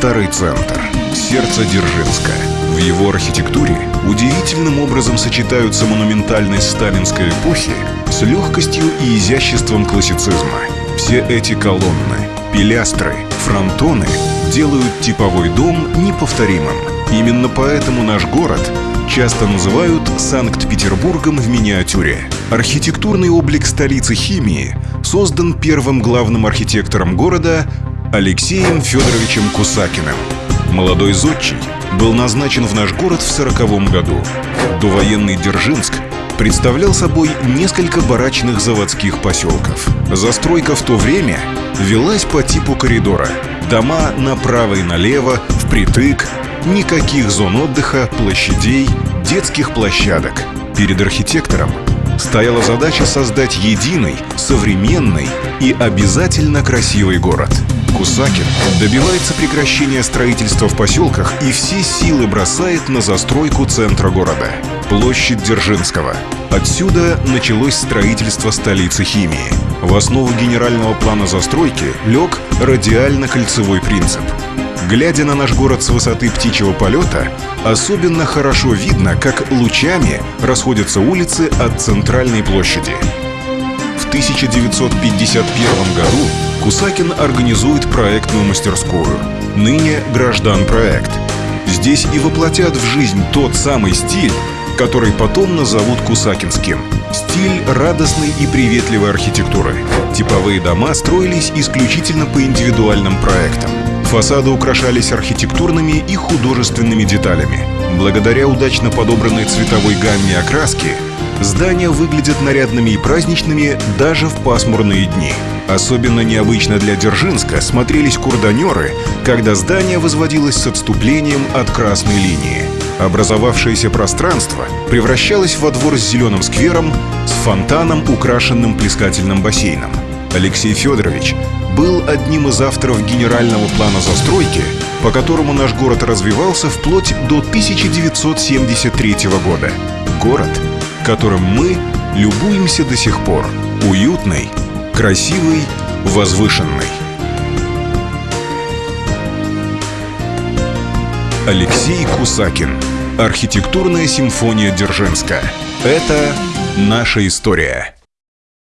Старый центр, сердце Дзержинска. В его архитектуре удивительным образом сочетаются монументальность сталинской эпохи с легкостью и изяществом классицизма. Все эти колонны, пилястры, фронтоны делают типовой дом неповторимым. Именно поэтому наш город часто называют Санкт-Петербургом в миниатюре. Архитектурный облик столицы химии создан первым главным архитектором города Алексеем Федоровичем Кусакиным. Молодой зодчий был назначен в наш город в сороковом году. Довоенный Дзержинск представлял собой несколько барачных заводских поселков. Застройка в то время велась по типу коридора. Дома направо и налево, впритык, никаких зон отдыха, площадей, детских площадок. Перед архитектором стояла задача создать единый, современный и обязательно красивый город. Кусакин добивается прекращения строительства в поселках и все силы бросает на застройку центра города – площадь Дзержинского. Отсюда началось строительство столицы химии. В основу генерального плана застройки лег радиально-кольцевой принцип – Глядя на наш город с высоты птичьего полета, особенно хорошо видно, как лучами расходятся улицы от центральной площади. В 1951 году Кусакин организует проектную мастерскую, ныне «Граждан проект». Здесь и воплотят в жизнь тот самый стиль, который потом назовут Кусакинским. Стиль радостной и приветливой архитектуры. Типовые дома строились исключительно по индивидуальным проектам. Фасады украшались архитектурными и художественными деталями. Благодаря удачно подобранной цветовой гамме окраски, здания выглядят нарядными и праздничными даже в пасмурные дни. Особенно необычно для Дзержинска смотрелись курданеры, когда здание возводилось с отступлением от красной линии. Образовавшееся пространство превращалось во двор с зеленым сквером, с фонтаном, украшенным плескательным бассейном. Алексей Федорович был одним из авторов генерального плана застройки, по которому наш город развивался вплоть до 1973 года. Город, которым мы любуемся до сих пор. Уютный, красивый, возвышенный. Алексей Кусакин. Архитектурная симфония Дзержинска. Это наша история.